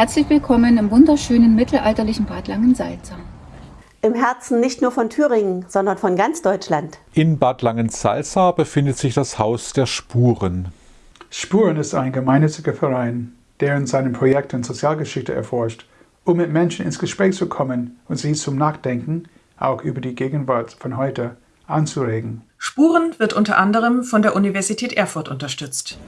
Herzlich willkommen im wunderschönen mittelalterlichen Bad Langensalza. Im Herzen nicht nur von Thüringen, sondern von ganz Deutschland. In Bad Langensalza befindet sich das Haus der Spuren. Spuren ist ein gemeinnütziger Verein, der in seinen Projekten Sozialgeschichte erforscht, um mit Menschen ins Gespräch zu kommen und sie zum Nachdenken, auch über die Gegenwart von heute, anzuregen. Spuren wird unter anderem von der Universität Erfurt unterstützt.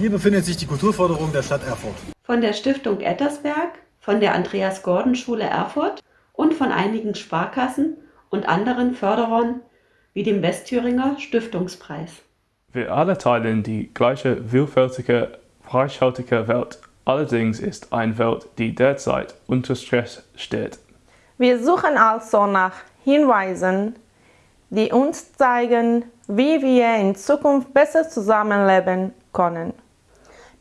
Hier befindet sich die Kulturförderung der Stadt Erfurt. Von der Stiftung Ettersberg, von der Andreas-Gordon-Schule Erfurt und von einigen Sparkassen und anderen Förderern wie dem Westthüringer Stiftungspreis. Wir alle teilen die gleiche vielfältige, reichhaltige Welt. Allerdings ist eine Welt, die derzeit unter Stress steht. Wir suchen also nach Hinweisen, die uns zeigen, wie wir in Zukunft besser zusammenleben können.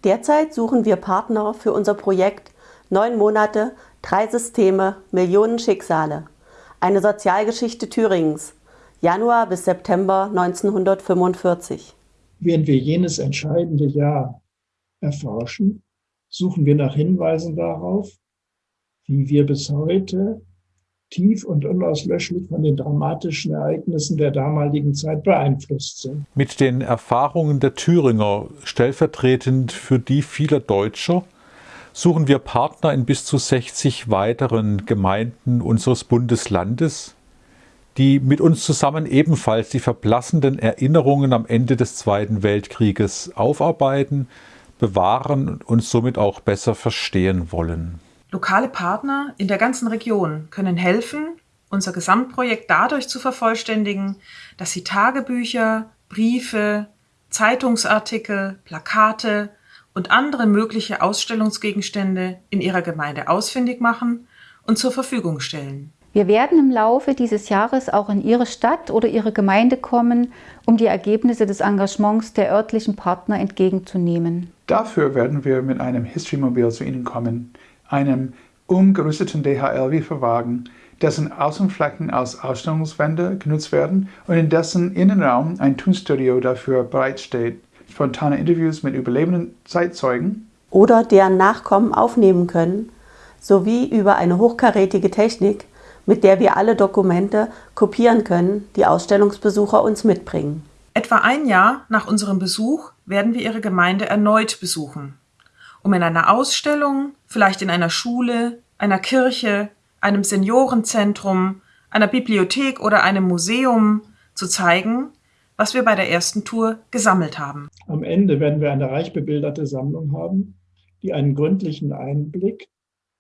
Derzeit suchen wir Partner für unser Projekt Neun Monate, drei Systeme, Millionen Schicksale. Eine Sozialgeschichte Thüringens. Januar bis September 1945. Während wir jenes entscheidende Jahr erforschen, suchen wir nach Hinweisen darauf, wie wir bis heute tief und unauslöschlich von den dramatischen Ereignissen der damaligen Zeit beeinflusst sind. Mit den Erfahrungen der Thüringer, stellvertretend für die vieler Deutscher, suchen wir Partner in bis zu 60 weiteren Gemeinden unseres Bundeslandes, die mit uns zusammen ebenfalls die verblassenden Erinnerungen am Ende des Zweiten Weltkrieges aufarbeiten, bewahren und somit auch besser verstehen wollen. Lokale Partner in der ganzen Region können helfen, unser Gesamtprojekt dadurch zu vervollständigen, dass sie Tagebücher, Briefe, Zeitungsartikel, Plakate und andere mögliche Ausstellungsgegenstände in ihrer Gemeinde ausfindig machen und zur Verfügung stellen. Wir werden im Laufe dieses Jahres auch in Ihre Stadt oder Ihre Gemeinde kommen, um die Ergebnisse des Engagements der örtlichen Partner entgegenzunehmen. Dafür werden wir mit einem History-Mobil zu Ihnen kommen, einem umgerüsteten DHL-Lieferwagen, dessen Außenflächen als Ausstellungswände genutzt werden und in dessen Innenraum ein Tonstudio dafür bereitsteht. Spontane Interviews mit überlebenden Zeitzeugen oder deren Nachkommen aufnehmen können, sowie über eine hochkarätige Technik, mit der wir alle Dokumente kopieren können, die Ausstellungsbesucher uns mitbringen. Etwa ein Jahr nach unserem Besuch werden wir Ihre Gemeinde erneut besuchen um in einer Ausstellung, vielleicht in einer Schule, einer Kirche, einem Seniorenzentrum, einer Bibliothek oder einem Museum zu zeigen, was wir bei der ersten Tour gesammelt haben. Am Ende werden wir eine reich bebilderte Sammlung haben, die einen gründlichen Einblick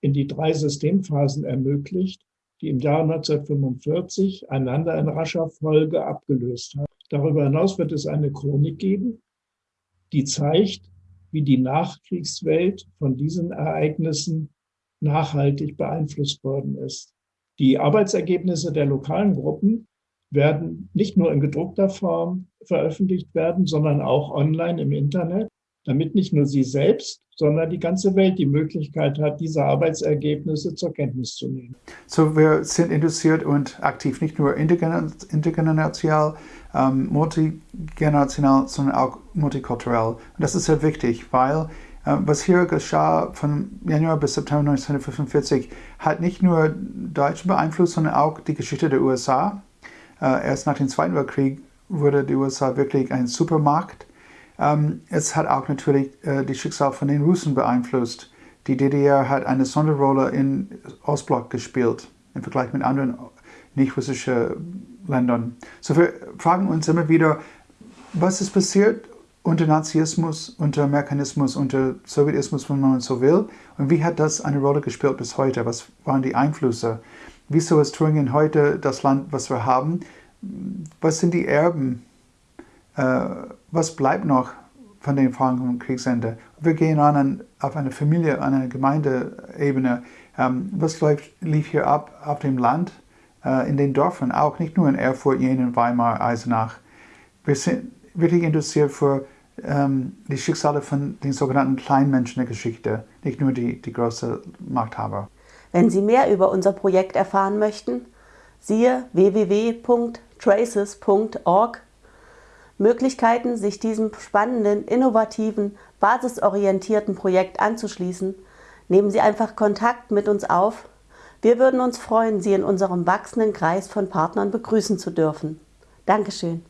in die drei Systemphasen ermöglicht, die im Jahr 1945 einander in rascher Folge abgelöst haben. Darüber hinaus wird es eine Chronik geben, die zeigt, wie die Nachkriegswelt von diesen Ereignissen nachhaltig beeinflusst worden ist. Die Arbeitsergebnisse der lokalen Gruppen werden nicht nur in gedruckter Form veröffentlicht werden, sondern auch online im Internet, damit nicht nur sie selbst, sondern die ganze Welt die Möglichkeit hat, diese Arbeitsergebnisse zur Kenntnis zu nehmen. So, wir sind interessiert und aktiv, nicht nur intergenerational, ähm, multigenerational, sondern auch multikulturell. Und das ist sehr wichtig, weil äh, was hier geschah von Januar bis September 1945 hat nicht nur Deutsche beeinflusst, sondern auch die Geschichte der USA. Äh, erst nach dem Zweiten Weltkrieg wurde die USA wirklich ein Supermarkt. Ähm, es hat auch natürlich äh, die Schicksal von den Russen beeinflusst. Die DDR hat eine Sonderrolle im Ostblock gespielt im Vergleich mit anderen nicht-russischen Ländern. So wir fragen uns immer wieder, was ist passiert unter Nazismus, unter Amerikanismus, unter Sowjetismus, wenn man so will, und wie hat das eine Rolle gespielt bis heute? Was waren die Einflüsse? Wieso ist Thüringen heute das Land, was wir haben? Was sind die Erben? Äh, was bleibt noch von den Erfahrungen vom Kriegsende? Wir gehen an, auf eine Familie, an eine Gemeindeebene. Ähm, was läuft, lief hier ab auf dem Land? äh, in den Dörfern auch, nicht nur in Erfurt, Jena, Weimar, Eisenach. Wir sind wirklich interessiert für ähm, die Schicksale von den sogenannten Kleinmenschen der Geschichte, nicht nur die, die großen Machthaber. Wenn Sie mehr über unser Projekt erfahren möchten, siehe www.traces.org Möglichkeiten, sich diesem spannenden, innovativen, basisorientierten Projekt anzuschließen, Nehmen Sie einfach Kontakt mit uns auf. Wir würden uns freuen, Sie in unserem wachsenden Kreis von Partnern begrüßen zu dürfen. Dankeschön.